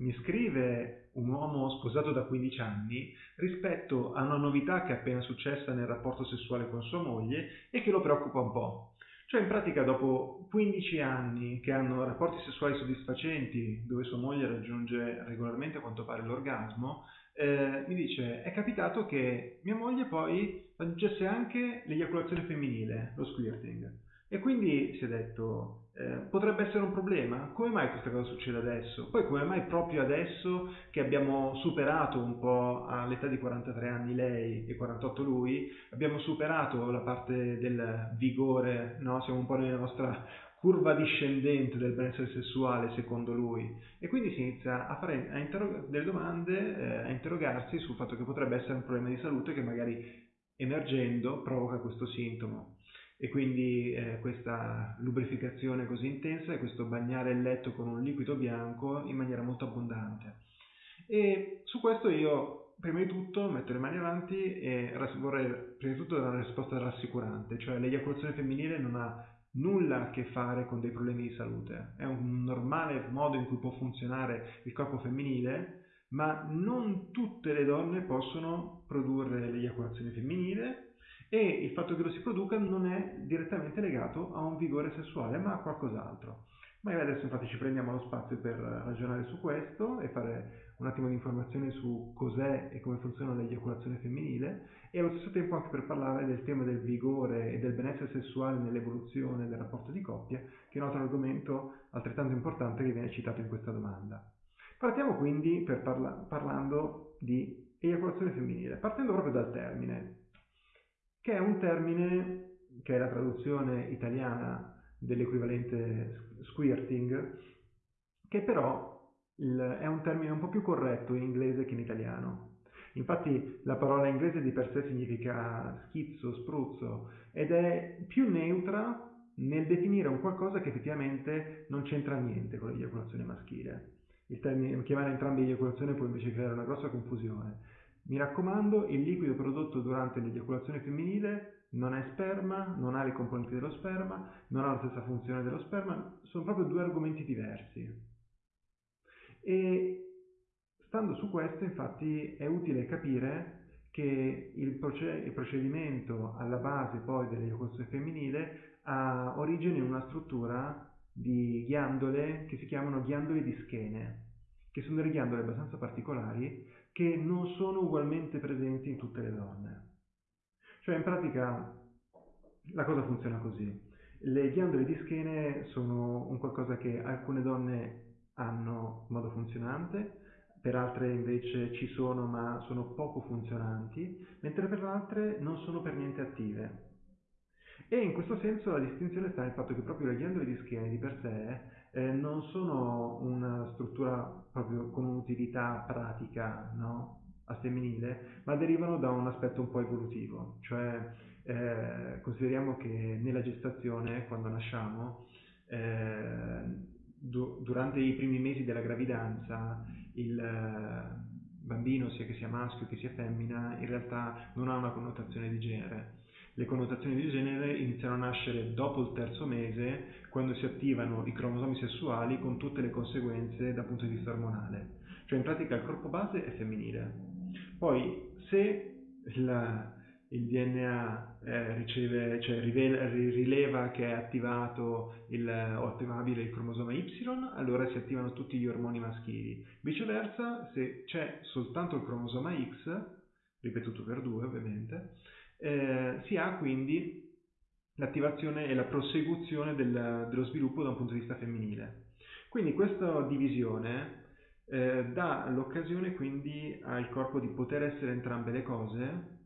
mi scrive un uomo sposato da 15 anni rispetto a una novità che è appena successa nel rapporto sessuale con sua moglie e che lo preoccupa un po'. Cioè in pratica dopo 15 anni che hanno rapporti sessuali soddisfacenti dove sua moglie raggiunge regolarmente a quanto pare l'orgasmo, eh, mi dice è capitato che mia moglie poi raggiungesse anche l'eiaculazione femminile, lo squirting. E quindi si è detto, eh, potrebbe essere un problema? Come mai questa cosa succede adesso? Poi come mai proprio adesso che abbiamo superato un po' all'età di 43 anni lei e 48 lui, abbiamo superato la parte del vigore, no? siamo un po' nella nostra curva discendente del benessere sessuale secondo lui e quindi si inizia a fare a interrog- delle domande, eh, a interrogarsi sul fatto che potrebbe essere un problema di salute che magari emergendo provoca questo sintomo e quindi eh, questa lubrificazione così intensa e questo bagnare il letto con un liquido bianco in maniera molto abbondante. E su questo io prima di tutto metto le mani avanti e vorrei prima di tutto dare una risposta rassicurante, cioè l'eiaculazione femminile non ha nulla a che fare con dei problemi di salute, è un normale modo in cui può funzionare il corpo femminile, ma non tutte le donne possono produrre l'eiaculazione femminile e il fatto che lo si produca non è direttamente legato a un vigore sessuale, ma a qualcos'altro. Magari adesso infatti ci prendiamo lo spazio per ragionare su questo e fare un attimo di informazione su cos'è e come funziona l'eiaculazione femminile e allo stesso tempo anche per parlare del tema del vigore e del benessere sessuale nell'evoluzione del rapporto di coppia, che è un altro argomento altrettanto importante che viene citato in questa domanda. Partiamo quindi parla- parlando di eiaculazione femminile, partendo proprio dal termine che è un termine che è la traduzione italiana dell'equivalente squirting, che però è un termine un po' più corretto in inglese che in italiano. Infatti la parola inglese di per sé significa schizzo, spruzzo ed è più neutra nel definire un qualcosa che effettivamente non c'entra niente con l'eiaculazione maschile. Il termine, chiamare entrambi eiaculazione può invece creare una grossa confusione. Mi raccomando, il liquido prodotto durante l'eiaculazione femminile non è sperma, non ha le componenti dello sperma, non ha la stessa funzione dello sperma, sono proprio due argomenti diversi. E stando su questo, infatti, è utile capire che il, procedimento alla base poi dell'eiaculazione femminile ha origine in una struttura di ghiandole che si chiamano ghiandole di schene, che sono delle ghiandole abbastanza particolari che non sono ugualmente presenti in tutte le donne. Cioè in pratica la cosa funziona così. Le ghiandole di schene sono un qualcosa che alcune donne hanno in modo funzionante, per altre invece ci sono ma sono poco funzionanti, mentre per altre non sono per niente attive. E in questo senso la distinzione sta nel fatto che proprio le ghiandole di schiena di per sé eh, non sono una struttura proprio con un'utilità pratica no? al femminile, ma derivano da un aspetto un po' evolutivo, cioè eh, consideriamo che nella gestazione, quando nasciamo, eh, du- durante i primi mesi della gravidanza, il eh, bambino, sia che sia maschio che sia femmina, in realtà non ha una connotazione di genere le connotazioni di genere iniziano a nascere dopo il terzo mese, quando si attivano i cromosomi sessuali con tutte le conseguenze dal punto di vista ormonale. Cioè in pratica il corpo base è femminile. Poi se la, il DNA eh, riceve, cioè rivela, rileva che è attivato il, o attivabile il cromosoma Y, allora si attivano tutti gli ormoni maschili. Viceversa, se c'è soltanto il cromosoma X, ripetuto per due ovviamente, eh, si ha quindi l'attivazione e la prosecuzione del, dello sviluppo da un punto di vista femminile. Quindi questa divisione eh, dà l'occasione quindi al corpo di poter essere entrambe le cose,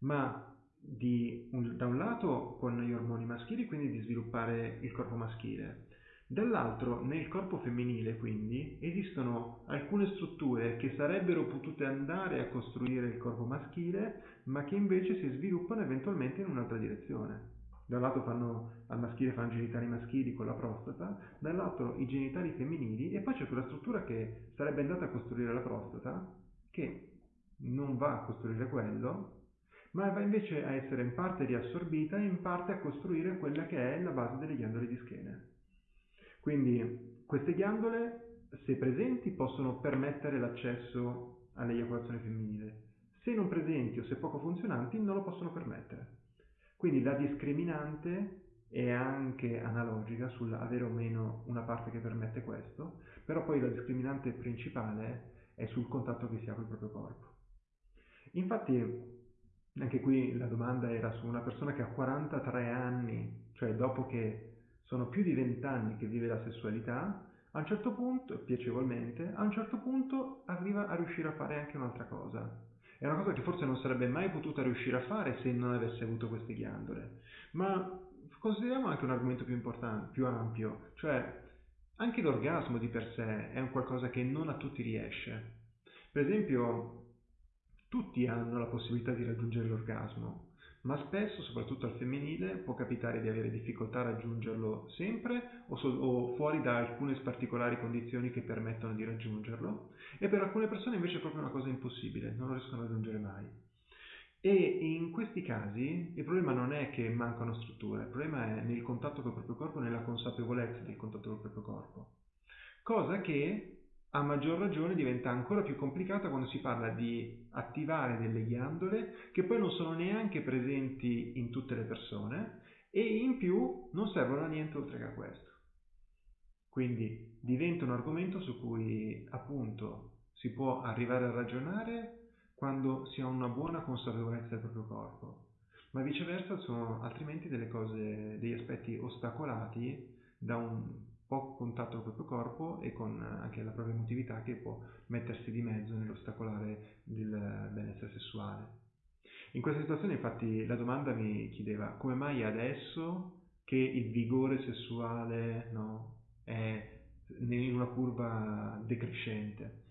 ma di, un, da un lato con gli ormoni maschili, quindi di sviluppare il corpo maschile, Dall'altro, nel corpo femminile, quindi, esistono alcune strutture che sarebbero potute andare a costruire il corpo maschile, ma che invece si sviluppano eventualmente in un'altra direzione. Da un lato fanno, al maschile fanno genitali maschili con la prostata, dall'altro i genitali femminili e poi c'è quella struttura che sarebbe andata a costruire la prostata, che non va a costruire quello, ma va invece a essere in parte riassorbita e in parte a costruire quella che è la base delle ghiandole di schene. Quindi queste ghiandole se presenti, possono permettere l'accesso all'eiaculazione femminile. Se non presenti o se poco funzionanti, non lo possono permettere. Quindi la discriminante è anche analogica sull'avere o meno una parte che permette questo, però poi la discriminante principale è sul contatto che si ha col proprio corpo. Infatti anche qui la domanda era su una persona che ha 43 anni, cioè dopo che sono più di 20 anni che vive la sessualità, a un certo punto, piacevolmente, a un certo punto arriva a riuscire a fare anche un'altra cosa. È una cosa che forse non sarebbe mai potuta riuscire a fare se non avesse avuto queste ghiandole. Ma consideriamo anche un argomento più importante, più ampio, cioè anche l'orgasmo di per sé è un qualcosa che non a tutti riesce. Per esempio, tutti hanno la possibilità di raggiungere l'orgasmo, ma spesso, soprattutto al femminile, può capitare di avere difficoltà a raggiungerlo sempre o, so- o, fuori da alcune particolari condizioni che permettono di raggiungerlo e per alcune persone invece è proprio una cosa impossibile, non lo riescono a raggiungere mai. E in questi casi il problema non è che mancano strutture, il problema è nel contatto col proprio corpo, nella consapevolezza del contatto col proprio corpo. Cosa che a maggior ragione diventa ancora più complicata quando si parla di attivare delle ghiandole che poi non sono neanche presenti in tutte le persone e in più non servono a niente oltre che a questo. Quindi diventa un argomento su cui appunto si può arrivare a ragionare quando si ha una buona consapevolezza del proprio corpo, ma viceversa sono altrimenti delle cose, degli aspetti ostacolati da un poco contatto col proprio corpo e con anche la propria emotività che può mettersi di mezzo nell'ostacolare il benessere sessuale. In questa situazione infatti la domanda mi chiedeva come mai adesso che il vigore sessuale no, è in una curva decrescente.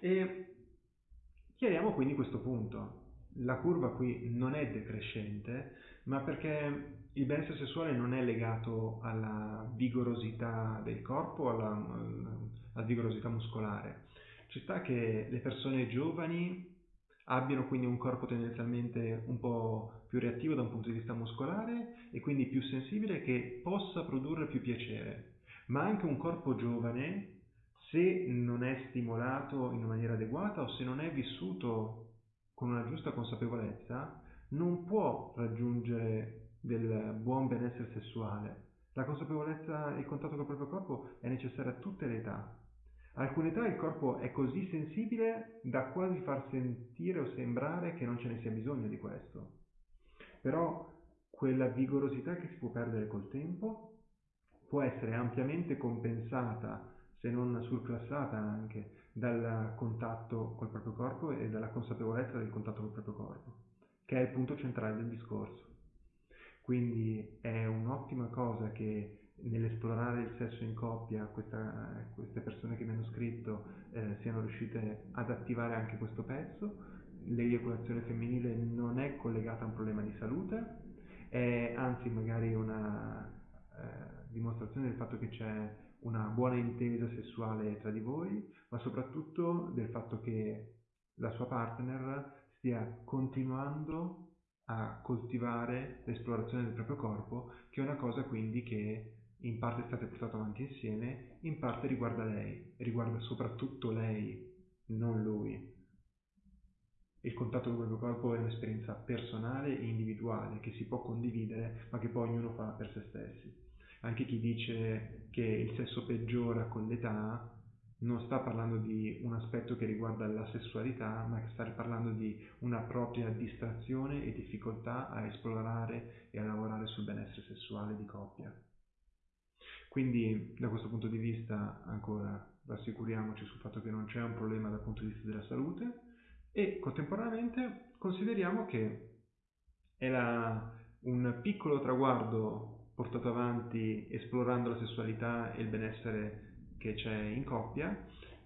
E chiariamo quindi questo punto. La curva qui non è decrescente, ma perché il benessere sessuale non è legato alla vigorosità del corpo, alla, alla vigorosità muscolare. Ci sta che le persone giovani abbiano quindi un corpo tendenzialmente un po' più reattivo da un punto di vista muscolare e quindi più sensibile che possa produrre più piacere, ma anche un corpo giovane se non è stimolato in maniera adeguata o se non è vissuto con una giusta consapevolezza, non può raggiungere del buon benessere sessuale. La consapevolezza e il contatto con il proprio corpo è necessaria a tutte le età. Alcune età il corpo è così sensibile da quasi far sentire o sembrare che non ce ne sia bisogno di questo. Però quella vigorosità che si può perdere col tempo può essere ampiamente compensata, se non surclassata anche, dal contatto col proprio corpo e dalla consapevolezza del contatto col proprio corpo, che è il punto centrale del discorso. Quindi è un'ottima cosa che nell'esplorare il sesso in coppia questa, queste persone che mi hanno scritto eh, siano riuscite ad attivare anche questo pezzo. L'eiaculazione femminile non è collegata a un problema di salute, è anzi magari una eh, dimostrazione del fatto che c'è una buona intesa sessuale tra di voi, ma soprattutto del fatto che la sua partner stia continuando a coltivare l'esplorazione del proprio corpo, che è una cosa quindi che in parte state portato avanti insieme, in parte riguarda lei, riguarda soprattutto lei, non lui. Il contatto con il proprio corpo è un'esperienza personale e individuale che si può condividere, ma che poi ognuno fa per se stessi. Anche chi dice che il sesso peggiora con l'età non sta parlando di un aspetto che riguarda la sessualità, ma sta parlando di una propria distrazione e difficoltà a esplorare e a lavorare sul benessere sessuale di coppia. Quindi da questo punto di vista ancora rassicuriamoci sul fatto che non c'è un problema dal punto di vista della salute e contemporaneamente consideriamo che è un piccolo traguardo portato avanti esplorando la sessualità e il benessere che c'è in coppia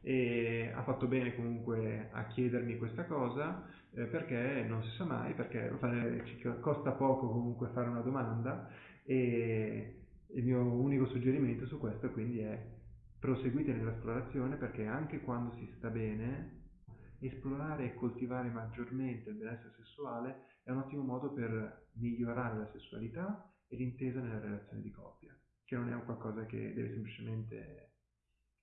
e ha fatto bene comunque a chiedermi questa cosa eh, perché non si sa mai, perché costa poco comunque fare una domanda e il mio unico suggerimento su questo quindi è proseguite nell'esplorazione perché anche quando si sta bene esplorare e coltivare maggiormente il benessere sessuale è un ottimo modo per migliorare la sessualità e l'intesa nella relazione di coppia, che non è un qualcosa che deve semplicemente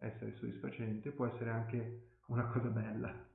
essere soddisfacente, può essere anche una cosa bella.